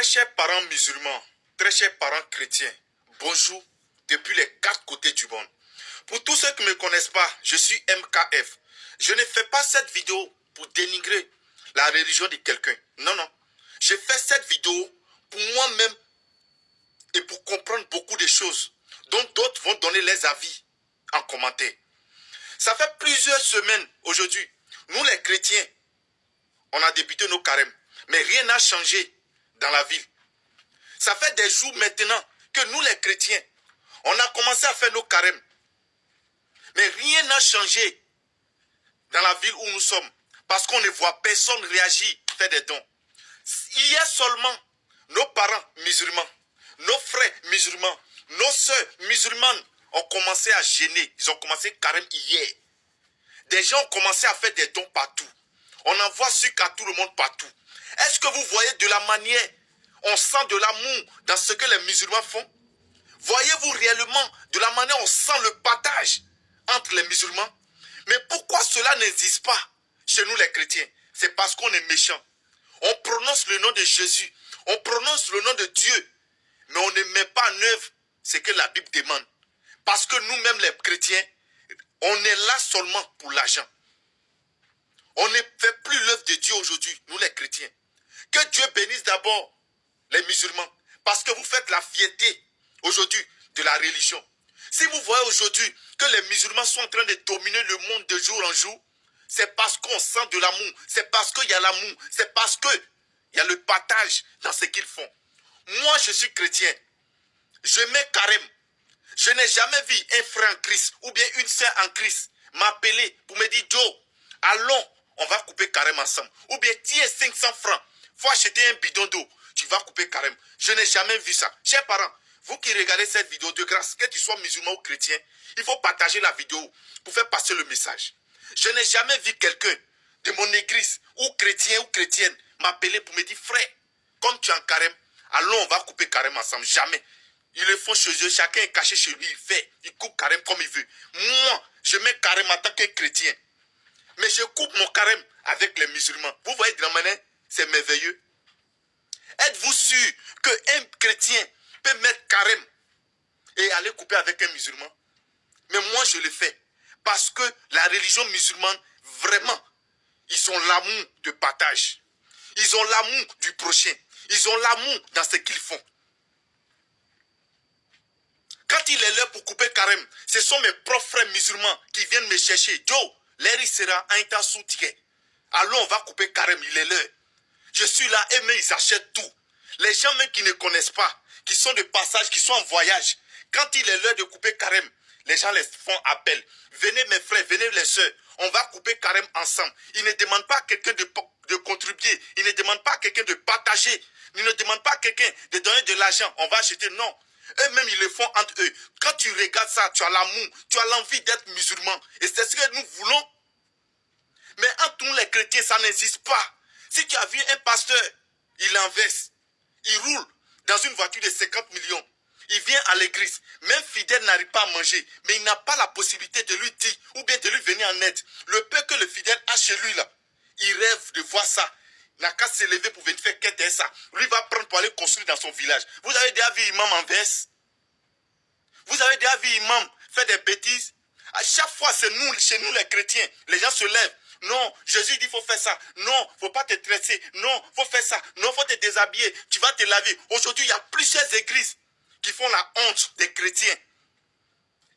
Très chers parents musulmans, très chers parents chrétiens, bonjour depuis les quatre côtés du monde. Pour tous ceux qui ne me connaissent pas, je suis MKF. Je ne fais pas cette vidéo pour dénigrer la religion de quelqu'un. Non, non. Je fais cette vidéo pour moi-même et pour comprendre beaucoup de choses dont d'autres vont donner les avis en commentaire. Ça fait plusieurs semaines aujourd'hui. Nous les chrétiens, on a débuté nos carèmes. Mais rien n'a changé dans la ville. Ça fait des jours maintenant que nous les chrétiens, on a commencé à faire nos carèmes. Mais rien n'a changé dans la ville où nous sommes. Parce qu'on ne voit personne réagir, faire des dons. A seulement nos parents musulmans, nos frères musulmans, nos soeurs musulmanes ont commencé à gêner. Ils ont commencé carême hier. Des gens ont commencé à faire des dons partout. On envoie sucre à tout le monde partout. Est-ce que vous voyez de la manière, on sent de l'amour dans ce que les musulmans font? Voyez-vous réellement de la manière on sent le partage entre les musulmans? Mais pourquoi cela n'existe pas chez nous les chrétiens? C'est parce qu'on est méchants. On prononce le nom de Jésus, on prononce le nom de Dieu, mais on ne met pas en œuvre ce que la Bible demande. Parce que nous-mêmes les chrétiens, on est là seulement pour l'argent. On ne fait plus l'œuvre de Dieu aujourd'hui, nous les chrétiens. Que Dieu bénisse d'abord les musulmans. Parce que vous faites la fierté aujourd'hui de la religion. Si vous voyez aujourd'hui que les musulmans sont en train de dominer le monde de jour en jour, c'est parce qu'on sent de l'amour, c'est parce qu'il y a l'amour, c'est parce qu'il y a le partage dans ce qu'ils font. Moi, je suis chrétien. Je mets carême. Je n'ai jamais vu un frère en Christ ou bien une sœur en Christ m'appeler pour me dire, Joe, allons, on va couper carême ensemble. Ou bien, tiens 500 francs, faut acheter un bidon d'eau, tu vas couper carême. Je n'ai jamais vu ça. Chers parents, vous qui regardez cette vidéo, de grâce, que tu sois musulman ou chrétien, il faut partager la vidéo pour faire passer le message. Je n'ai jamais vu quelqu'un de mon église, ou chrétien ou chrétienne, m'appeler pour me dire, frère, comme tu es en carême, allons, on va couper carême ensemble. Jamais. Ils le font chez eux, chacun est caché chez lui, il fait, il coupe carême comme il veut. Moi, je mets carême en tant que chrétien. Mais je coupe mon carême avec les musulmans. Vous voyez manière, c'est merveilleux. Êtes-vous sûr qu'un chrétien peut mettre carême et aller couper avec un musulman? Mais moi, je le fais. Parce que la religion musulmane, vraiment, ils ont l'amour de partage. Ils ont l'amour du prochain. Ils ont l'amour dans ce qu'ils font. Quand il est l'heure pour couper carême, ce sont mes propres frères musulmans qui viennent me chercher. Joe, l'air sera un temps soutien. Allons, on va couper carême, il est l'heure. Je suis là et mais ils achètent tout. Les gens même qui ne connaissent pas, qui sont de passage, qui sont en voyage, quand il est l'heure de couper carême, les gens les font appel. Venez mes frères, venez les soeurs, on va couper carême ensemble. Ils ne demandent pas à quelqu'un de, de contribuer, ils ne demandent pas à quelqu'un de partager, ils ne demandent pas à quelqu'un de donner de l'argent, on va acheter, non. Eux-mêmes, ils le font entre eux. Quand tu regardes ça, tu as l'amour, tu as l'envie d'être musulman. Et c'est ce que nous voulons. Mais entre nous, les chrétiens, ça n'existe pas. Si tu as vu un pasteur, il inverse, il roule dans une voiture de 50 millions. Il vient à l'église. Même fidèle n'arrive pas à manger. Mais il n'a pas la possibilité de lui dire ou bien de lui venir en aide. Le peu que le fidèle a chez lui là, il rêve de voir ça. N'a qu'à se lever pour venir faire qu'est ça. Lui va prendre pour aller construire dans son village. Vous avez déjà vu imam en Vous avez déjà vu imam faire des bêtises? À chaque fois, c'est nous, chez nous les chrétiens, les gens se lèvent. Non, Jésus dit faut faire ça. Non, faut pas te tresser. Non, faut faire ça. Non, faut te déshabiller. Tu vas te laver. Aujourd'hui, il y a plusieurs églises qui font la honte des chrétiens.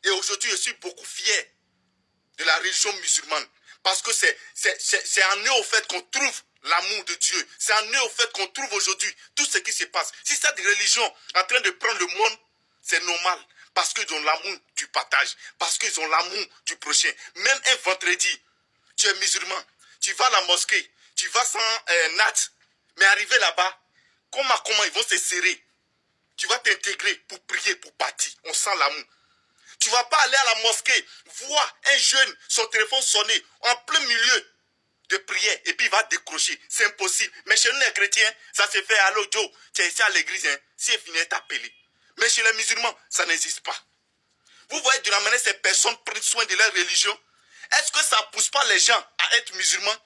Et aujourd'hui, je suis beaucoup fier de la religion musulmane. Parce que c'est en eux au fait qu'on trouve l'amour de Dieu. C'est en eux au fait qu'on trouve aujourd'hui tout ce qui se passe. Si cette religion est en train de prendre le monde, c'est normal. Parce qu'ils ont l'amour du partage. Parce qu'ils ont l'amour du prochain. Même un vendredi, tu es musulman, tu vas à la mosquée, tu vas sans euh, nat, mais arrivé là-bas, comment, comment ils vont se serrer? Tu vas t'intégrer pour prier, pour partir. On sent l'amour. Tu vas pas aller à la mosquée, voir un jeune, son téléphone sonner en plein milieu de prière et puis il va décrocher. C'est impossible. Mais chez nous les chrétiens, ça se fait. Allô Joe, tu es ici à l'église, hein, si il finit t'appeler. Mais chez les musulmans, ça n'existe pas. Vous voyez de la ces personnes prennent soin de leur religion. Est-ce que ça ne pousse pas les gens à être musulmans?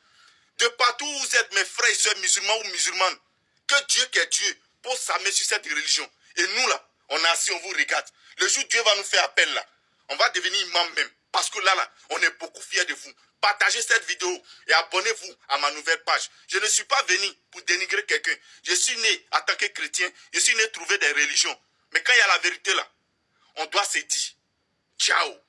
De partout où vous êtes, mes frères et soeurs musulmans ou musulmanes, que Dieu qui est Dieu pose sa main sur cette religion. Et nous, là, on est assis, on vous regarde. Le jour où Dieu va nous faire appel, là, on va devenir imam même. Parce que là, là, on est beaucoup fiers de vous. Partagez cette vidéo et abonnez-vous à ma nouvelle page. Je ne suis pas venu pour dénigrer quelqu'un. Je suis né en tant que chrétien. Je suis né trouver des religions. Mais quand il y a la vérité là, on doit se dire, ciao.